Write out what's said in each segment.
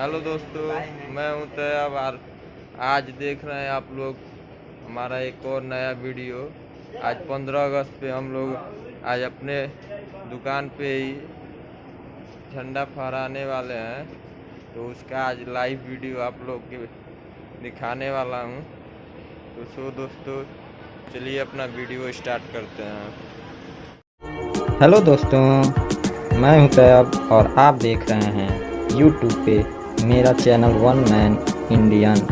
Hello दोस्तों मैं हूँ तैयाब और आज देख रहे हैं आप लोग हमारा एक और नया वीडियो। आज 15 अगस्त पे हम लोग आज अपने दुकान पे ही झंडा फहराने वाले हैं। तो उसका आज लाइव वीडियो आप लोग के दिखाने वाला हूँ। तो सो दोस्तों चलिए अपना वीडियो स्टार्ट करते हैं। हेलो दोस्तों मैं हूँ तैयब और आप देख रहे हैं यूट्यूब पे मेरा channel one man Indian.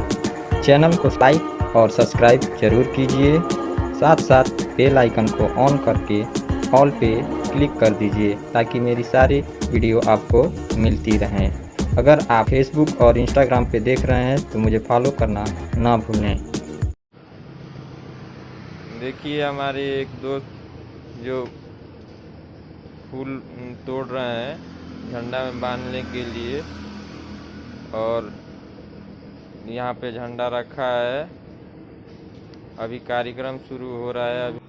Channel को लाइक और सब्सक्राइब ज़रूर कीजिए। साथ साथ बेल आइकन को ऑन करके ऑल पे क्लिक कर दीजिए ताकि मेरी सारी वीडियो आपको मिलती रहें। अगर आप फेसबुक और इंस्टाग्राम पे देख रहे हैं तो मुझे फॉलो करना ना भूलें। देखिए, हमारे एक दोस्त जो फूल तोड़ रहे हैं, झंडा में बांधने के लिए। और यहाँ पे झंडा रखा है। अभी कार्यक्रम शुरू हो रहा है। अभी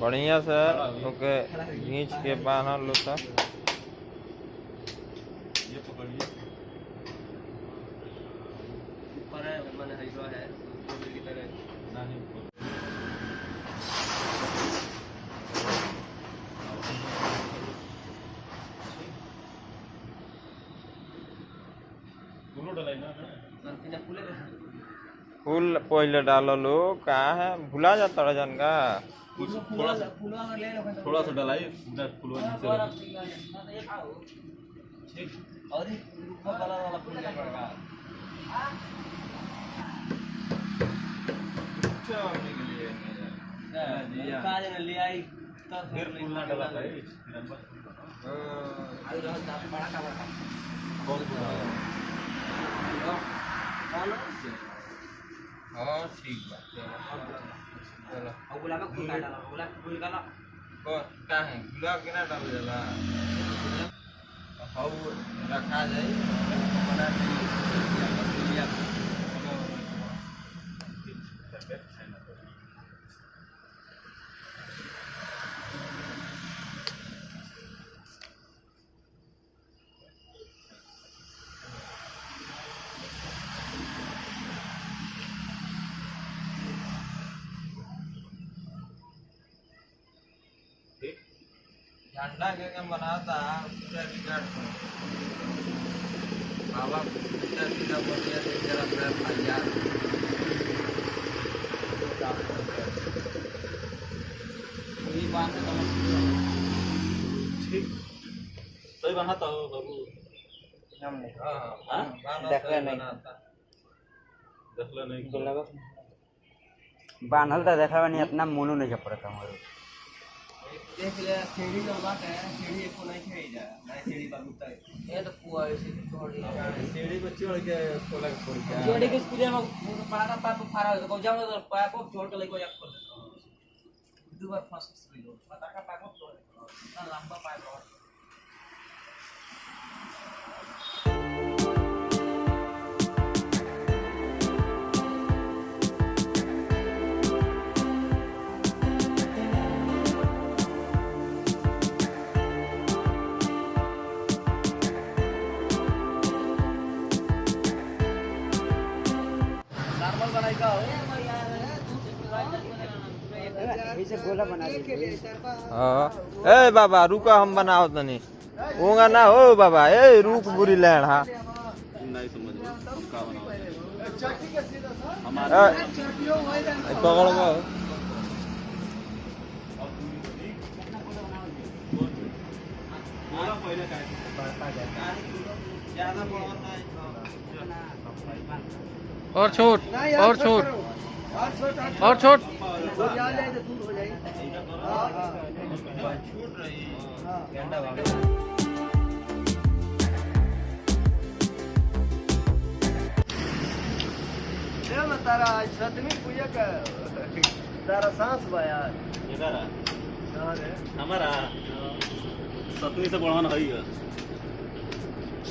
बढ़िया से ओके घींच के बांधल लो सब ये पकड़िए ऊपर है मैंने हईवा है ऊपर की तरह नानी ऊपर फूलो डलाई ना संतिना फूले फूल पहले डालो लो कहाँ? है भुला जाता रजन का थोड़ा सा फूलों में ले लो थोड़ा सा डलाई फूलो और वाला वाला फूल ने ले आई तब फिर फूल ना डला था ये तिरंगा आई रहा था बड़ा का बड़ा बहुत बुरा है कौन हाँ ठीक बा चलो और गुलाब का फूल का डाला गुलाब का फूल का ना कौन का है गुलाब के ना डाल जाला हाउ रखा जाए बना ठीक झंडा के के बनाता पूरा रिकॉर्ड कर बाबा सीधा सीधा बोलिए तो जरा मेरा तैयार बाँध ठीक। सही बनाता हो बाबू हमने। हाँ हाँ? हाँ देखले नहीं। बनाता। देखला नहीं। बांधल तो देखा नहीं इतना मोनो नहीं पड़ता हमारे। देख ले सीढ़ी का बात है सीढ़ी को नहीं खेई जा नहीं सीढ़ी बाबू तक ये तो कुआ ऐसे छोड़ दिया सीढ़ी पे चढ़ के खोला के छोड़ के जोड़ी के स्कूल में पारा पाप फारा को जाओ तो पाप को छोड़ के लेको जा खोल दो बार फंस गई पता का पाप को। छोड़ लंबा पाइप गोला बना हाँ। ए बाबा रुको हम बनाओ तनी। होगा ना हो बाबा। ए रुक बुरी लैंड हाँ। पकड़। है और छोट और छोट। और छोट। छूट रही तारा सतमी पूजा का तारा सांस बा यार इधर हमारा। से बढ़ाना है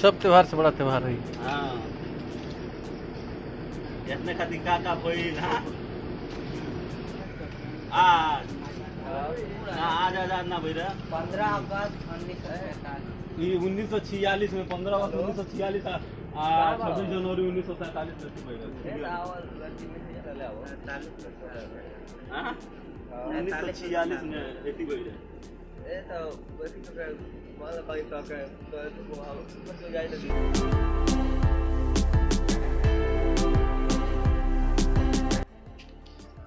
सब त्योहार से बड़ा त्योहार है। हाँ। इतने खातिर का का भइल हाँ आज। आज आज़ाद ना पंद्रह अगस्त उन्नीस सौ सैतालीस। उन्नीस सौ छियालीस में पंद्रह अगस्त उन्नीस सौ छियालीस छब्बीस जनवरी उन्नीस सौ सैतालीस में हाँ? उन्नीस सौ छियालीस में एटी भइल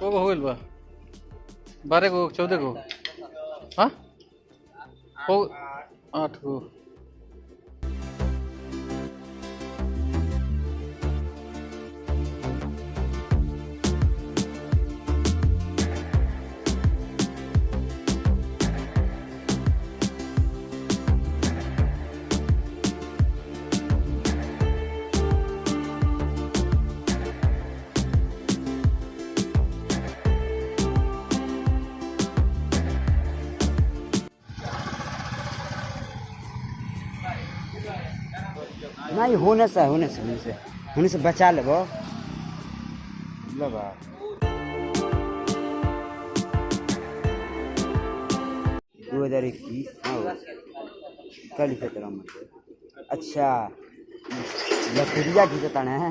को हो गइल बा? बारह को चौदह को। हाँ? आठ आठ नहीं, होने से होने से होने से होने से बचा लेबो। दो हज़ार इक्कीस अच्छा। लकड़िया घिसता है।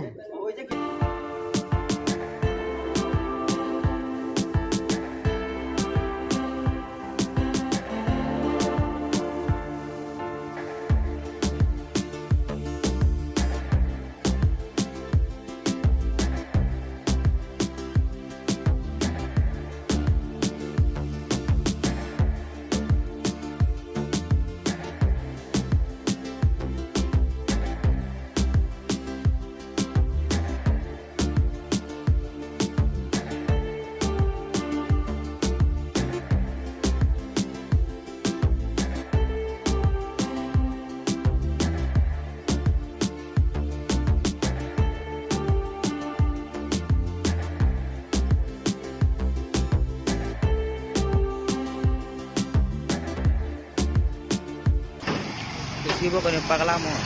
किसी को पगला मोह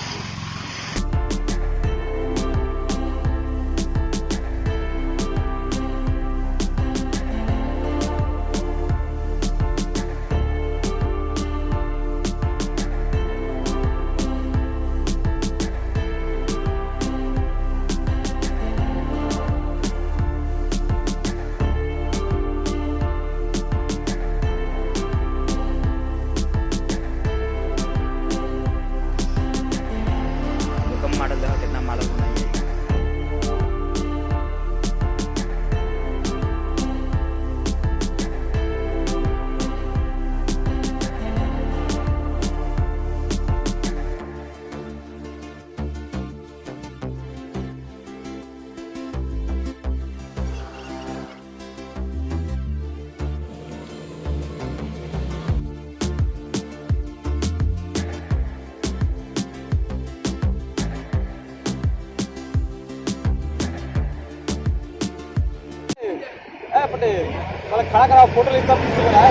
मला खड़ा करा फ़ोटो लेता पीछे बना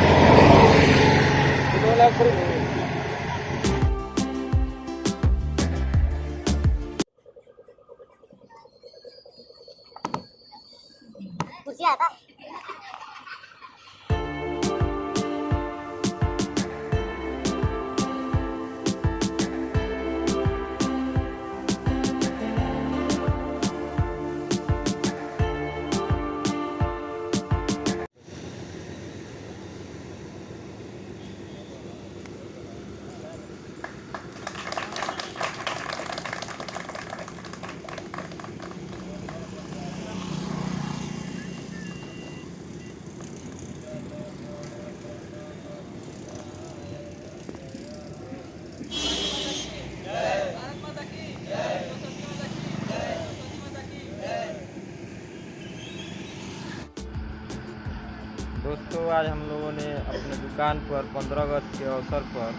दोस्तों, आज हम लोगों ने अपने दुकान पर 15 अगस्त के अवसर पर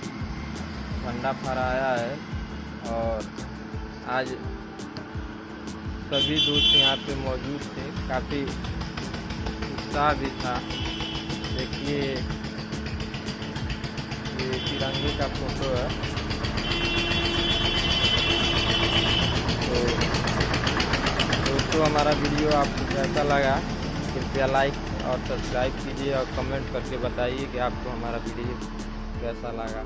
अंडा फहराया है और आज सभी दोस्त यहाँ पे मौजूद थे। काफ़ी उत्साह भी था। देखिए, ये तिरंगे का फ़ोटो है। तो दोस्तों, हमारा वीडियो आपको कैसा लगा, कृपया लाइक और सब्सक्राइब कीजिए और कमेंट करके बताइए कि आपको हमारा वीडियो कैसा लगा।